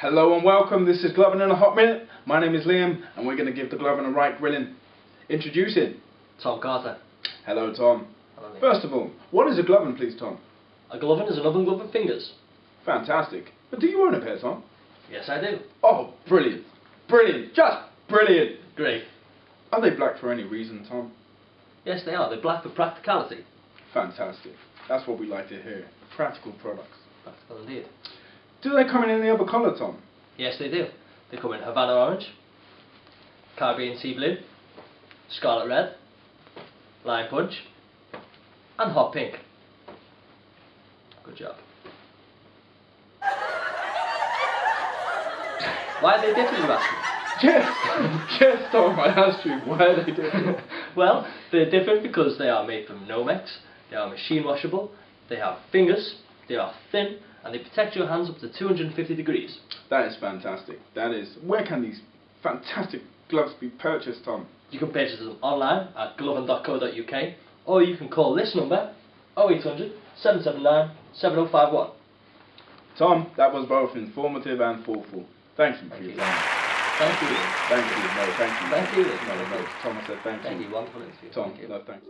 Hello and welcome, this is Glovin in a Hot Minute. My name is Liam and we're going to give the Glovin a right grilling. Introducing Tom Carter. Hello Tom. Hello. First of all, what is a Glovin please Tom? A glovin is an oven glove with fingers. Fantastic. But do you own a pair Tom? Yes, I do. Oh, brilliant. Brilliant. Just brilliant. Great. Are they black for any reason Tom? Yes, they are. They're black for practicality. Fantastic. That's what we like to hear. Practical products. Practical indeed. Do they come in any other colour Tom? Yes, they do. They come in Havana Orange, Caribbean Sea Blue, Scarlet Red, Lime Punch, and Hot Pink. Good job. Why are they different, you ask yes Tom, I asked you. Why are they different? Well, they're different because they are made from Nomex, they are machine washable, they have fingers, they are thin, and they protect your hands up to 250 degrees. That is fantastic. That is. Where can these fantastic gloves be purchased, Tom? You can purchase them online at glovin.co.uk or you can call this number 0800 779 7051. Tom, that was both informative and thoughtful. Thank you for Thank your you. time. Thank you. Thank you. No, thank you. Thank you. No, no. Tom, I said thank, you. Thank you. you. Wonderful interview. Tom, Thank you. no, thanks.